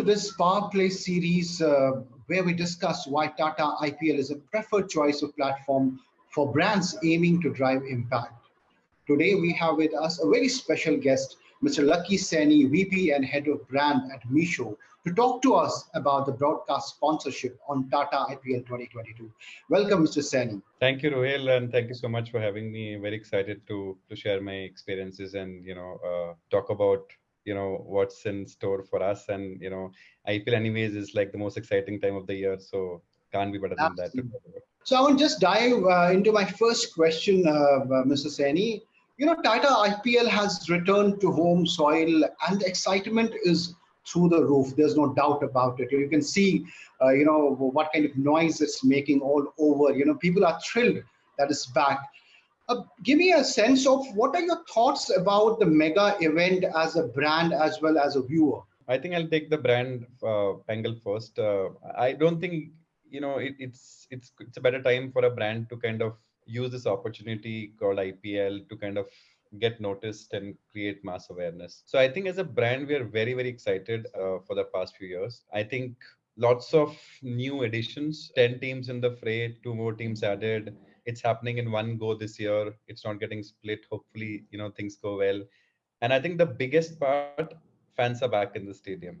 to this Power Play series uh, where we discuss why Tata IPL is a preferred choice of platform for brands aiming to drive impact. Today we have with us a very special guest, Mr. Lucky Saini, VP and Head of Brand at Meesho, to talk to us about the broadcast sponsorship on Tata IPL 2022. Welcome, Mr. Saini. Thank you, Rohil, and thank you so much for having me. Very excited to to share my experiences and you know uh, talk about you know what's in store for us and you know IPL anyways is like the most exciting time of the year, so can't be better than Absolutely. that. So I want to just dive uh, into my first question, uh, uh Mr. Saini. You know, Tata IPL has returned to home soil, and the excitement is through the roof. There's no doubt about it. You can see, uh, you know, what kind of noise it's making all over. You know, people are thrilled that it's back. Uh, give me a sense of what are your thoughts about the mega event as a brand as well as a viewer? I think I'll take the brand uh, angle first. Uh, I don't think you know it, it's it's it's a better time for a brand to kind of use this opportunity called IPL to kind of get noticed and create mass awareness. So I think as a brand, we are very very excited uh, for the past few years. I think lots of new additions, ten teams in the fray, two more teams added. It's happening in one go this year. It's not getting split. Hopefully you know things go well. And i think the biggest part fans are back in the stadium.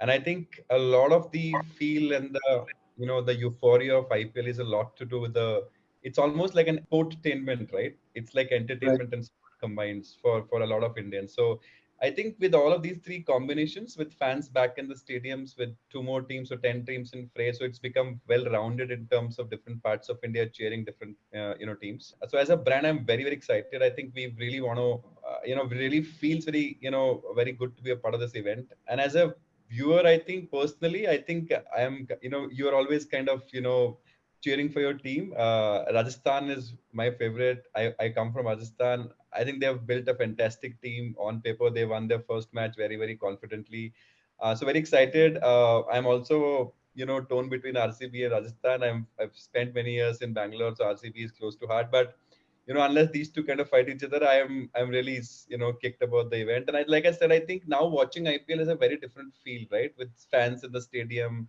And i think a lot of the feel and the you know the euphoria of ipl is a lot to do with the it's almost like an entertainment right? It's like entertainment right. and combines for for a lot of indians. So I think with all of these three combinations, with fans back in the stadiums, with two more teams or ten teams in fray, so it's become well-rounded in terms of different parts of India cheering different uh, you know teams. So as a brand, I'm very very excited. I think we really want to uh, you know really feels very you know very good to be a part of this event. And as a viewer, I think personally, I think I am you know you are always kind of you know cheering for your team. Uh, Rajasthan is my favorite. I, I come from Rajasthan. I think they have built a fantastic team on paper. They won their first match very, very confidently. Uh, so very excited. Uh, I'm also, you know, torn between RCB and Rajasthan. I'm, I've spent many years in Bangalore, so RCB is close to heart. But you know, unless these two kind of fight each other, I am I'm really you know kicked about the event. And I, like I said, I think now watching IPL is a very different feel, right? With fans in the stadium,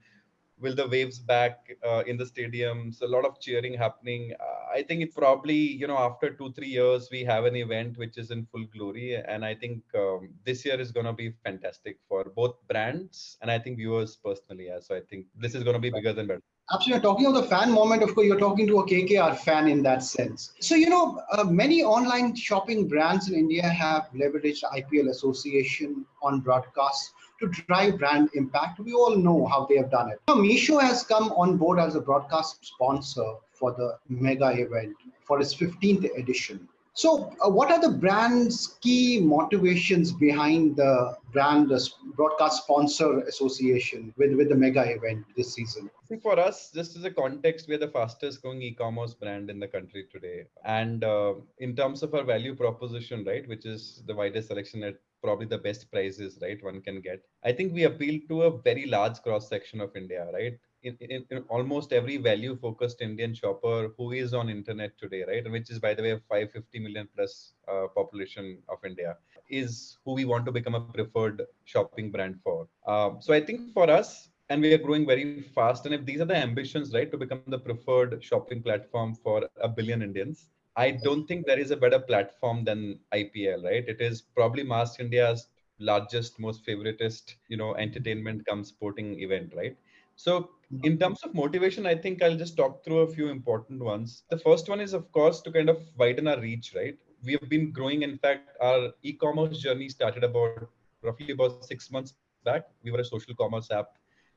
will the waves back uh, in the stadiums a lot of cheering happening uh, i think it's probably you know after two three years we have an event which is in full glory and i think um, this year is going to be fantastic for both brands and i think viewers personally yeah so i think this is going to be bigger than better Absolutely. Talking of the fan moment, of course, you're talking to a KKR fan in that sense. So, you know, uh, many online shopping brands in India have leveraged IPL association on broadcasts to drive brand impact. We all know how they have done it. Now, Meesho has come on board as a broadcast sponsor for the mega event for its 15th edition. So, uh, what are the brand's key motivations behind the brand the broadcast sponsor association with, with the mega event this season? I think For us, this is a context, we're the fastest growing e-commerce brand in the country today. And uh, in terms of our value proposition, right, which is the widest selection at probably the best prices, right, one can get. I think we appeal to a very large cross section of India, right? In, in, in, almost every value focused indian shopper who is on internet today right? Which is by the way a 550 million plus uh, population of india is who we want to become a preferred shopping brand for. Um, so i think for us and we are growing very fast and if these are the ambitions right to become the preferred shopping platform for a billion indians i don't think there is a better platform than ipl right? It is probably mass india's largest most favoritist you know entertainment come sporting event right so in terms of motivation, I think I'll just talk through a few important ones. The first one is, of course, to kind of widen our reach, right? We have been growing. In fact, our e-commerce journey started about roughly about six months back. We were a social commerce app,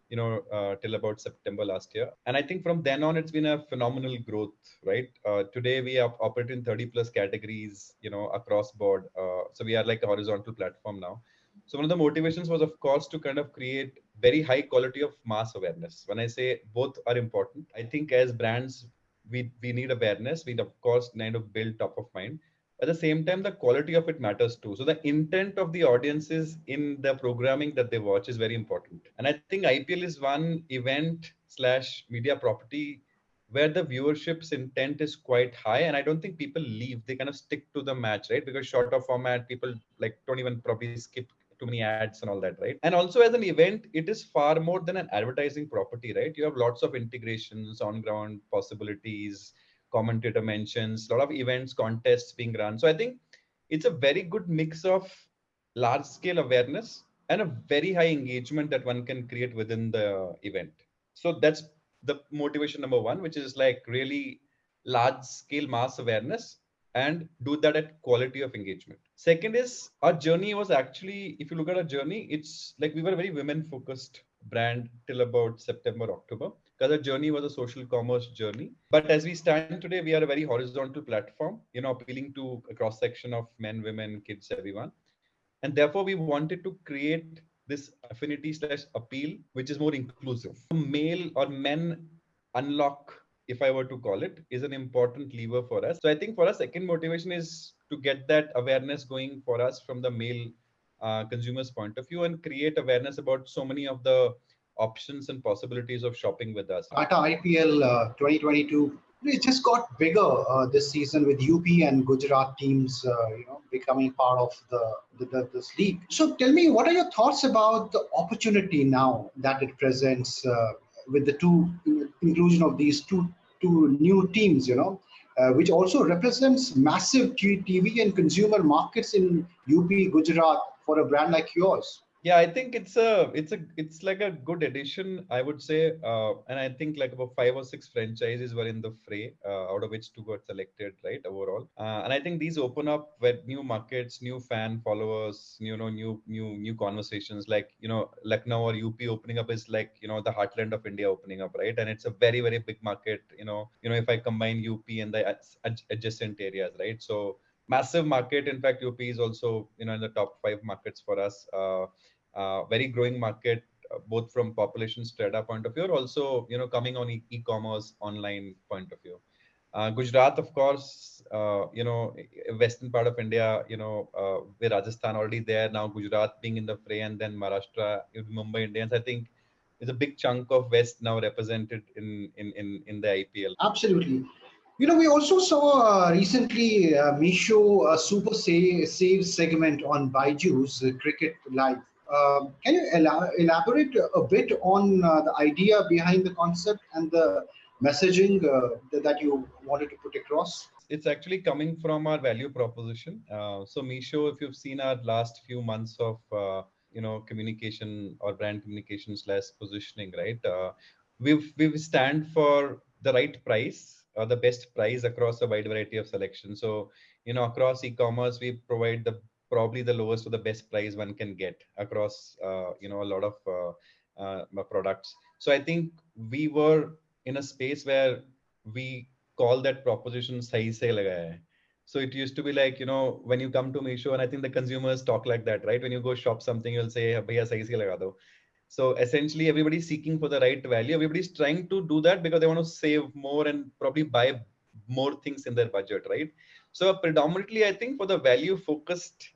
you know, uh, till about September last year. And I think from then on, it's been a phenomenal growth, right? Uh, today we are operating 30 plus categories, you know, across board. Uh, so we are like a horizontal platform now. So one of the motivations was, of course, to kind of create very high quality of mass awareness. When I say both are important, I think as brands, we, we need awareness. We, of course, kind of build top of mind. At the same time, the quality of it matters too. So the intent of the audiences in the programming that they watch is very important. And I think IPL is one event slash media property where the viewership's intent is quite high and i don't think people leave they kind of stick to the match right because shorter format people like don't even probably skip too many ads and all that, right? And also as an event, it is far more than an advertising property, right? You have lots of integrations, on ground possibilities, commentator mentions, a lot of events, contests being run. So I think it's a very good mix of large scale awareness and a very high engagement that one can create within the event. So that's the motivation number one, which is like really large scale mass awareness and do that at quality of engagement. Second is our journey was actually, if you look at our journey, it's like we were a very women focused brand till about September, October, because our journey was a social commerce journey. But as we stand today, we are a very horizontal platform, you know, appealing to a cross section of men, women, kids, everyone. And therefore, we wanted to create this affinity slash appeal, which is more inclusive. Male or men unlock, if I were to call it, is an important lever for us. So I think for us, second motivation is to get that awareness going for us from the male uh, consumers point of view and create awareness about so many of the options and possibilities of shopping with us. Tata IPL uh, 2022 it just got bigger uh, this season with UP and Gujarat teams, uh, you know, becoming part of the, the, the, this league. So tell me, what are your thoughts about the opportunity now that it presents uh, with the two inclusion of these two two new teams? You know, uh, which also represents massive TV and consumer markets in UP, Gujarat for a brand like yours yeah i think it's a it's a it's like a good addition i would say uh, and i think like about five or six franchises were in the fray uh, out of which two got selected right overall. Uh, and i think these open up with new markets new fan followers you know new new new conversations like you know lucknow or up opening up is like you know the heartland of india opening up right? And it's a very very big market you know you know if i combine up and the adjacent areas right? So massive market in fact up is also you know in the top five markets for us uh, uh, very growing market uh, both from population strata point of view or also you know coming on e- commerce online point of view. Uh, gujarat of course uh, you know western part of india you know uh, where rajasthan already there now gujarat being in the fray and then maharashtra mumbai indians i think is a big chunk of west now represented in in in, in the ipl absolutely. You know, we also saw uh, recently uh, Meesho uh, Super Save, Save segment on Byju's uh, Cricket Live. Um, can you elaborate a bit on uh, the idea behind the concept and the messaging uh, that you wanted to put across? It's actually coming from our value proposition. Uh, so, Meesho, if you've seen our last few months of uh, you know communication or brand communication slash positioning, right? Uh, we've we stand for the right price or the best price across a wide variety of selection. So, you know, across e-commerce, we provide the probably the lowest or the best price one can get across uh, you know a lot of uh, uh, products. So i think we were in a space where we call that proposition sahi se lagaya so it used to be like you know when you come to Meesho and I think the consumers talk like that right? When you go shop something you'll say bhaiya sahi se laga do. So essentially everybody's seeking for the right value. Everybody's trying to do that because they want to save more and probably buy more things in their budget right? So predominantly i think for the value focused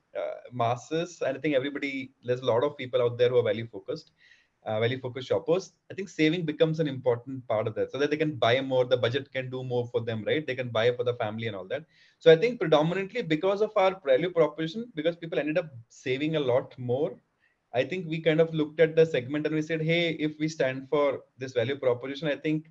masses and i think everybody there's a lot of people out there who are value focused uh, value focused shoppers. I think saving becomes an important part of that so that they can buy more the budget can do more for them right? They can buy for the family and all that. So i think predominantly because of our value proposition because people ended up saving a lot more i think we kind of looked at the segment and we said hey if we stand for this value proposition i think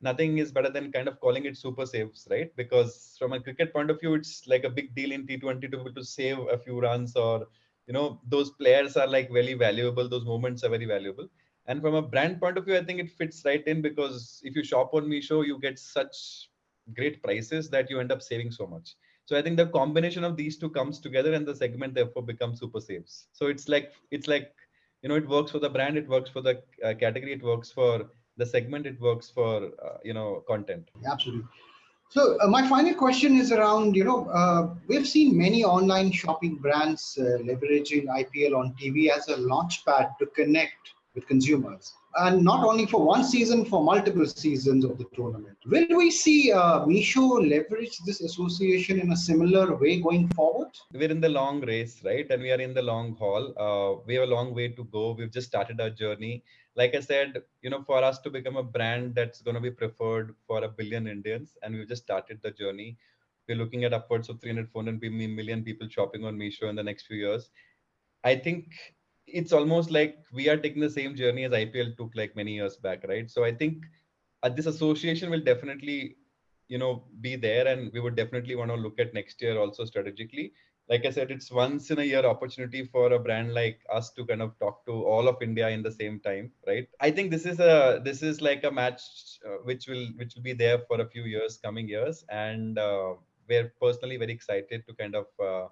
nothing is better than kind of calling it super saves, right? Because from a cricket point of view, it's like a big deal in T20 to be able to save a few runs or, you know, those players are like very valuable. Those moments are very valuable. And from a brand point of view, I think it fits right in because if you shop on Meesho, you get such great prices that you end up saving so much. So I think the combination of these two comes together and the segment therefore becomes super saves. So it's like, it's like, you know, it works for the brand, it works for the uh, category, it works for the segment it works for uh, you know content. Absolutely. So uh, my final question is around you know uh, we've seen many online shopping brands uh, leveraging ipl on tv as a launchpad to connect with consumers and not only for one season, for multiple seasons of the tournament. Will we see uh, Meesho leverage this association in a similar way going forward? We're in the long race, right? And we are in the long haul. Uh, we have a long way to go. We've just started our journey. Like I said, you know, for us to become a brand that's going to be preferred for a billion Indians, and we've just started the journey. We're looking at upwards of 300, 400 million people shopping on Meesho in the next few years I think it's almost like we are taking the same journey as IPL took like many years back, right? So I think uh, this association will definitely, you know, be there, and we would definitely want to look at next year also strategically. Like I said, it's once in a year opportunity for a brand like us to kind of talk to all of India in the same time, right? I think this is a this is like a match uh, which will which will be there for a few years, coming years, and uh, we're personally very excited to kind of uh,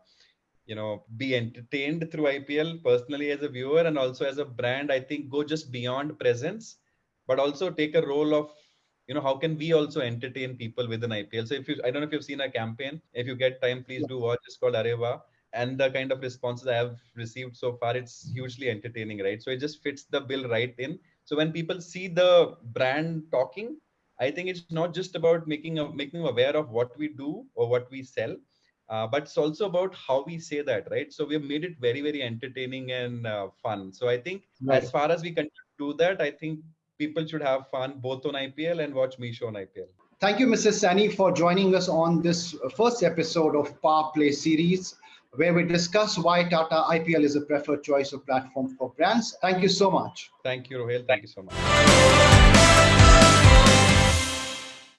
you know be entertained through ipl personally as a viewer and also as a brand i think go just beyond presence but also take a role of you know how can we also entertain people within ipl so if you i don't know if you've seen a campaign. If you get time please do watch. It's called areva and the kind of responses i have received so far it's hugely entertaining right? So it just fits the bill right in. So when people see the brand talking i think it's not just about making a, making aware of what we do or what we sell uh, but it's also about how we say that right? So we have made it very very entertaining and uh, fun. So i think right. as far as we can do that i think people should have fun both on ipl and watch Meesho on ipl thank you mrs Saini for joining us on this first episode of power play series where we discuss why tata ipl is a preferred choice of platform for brands. Thank you so much. Thank you rohil. Thank you so much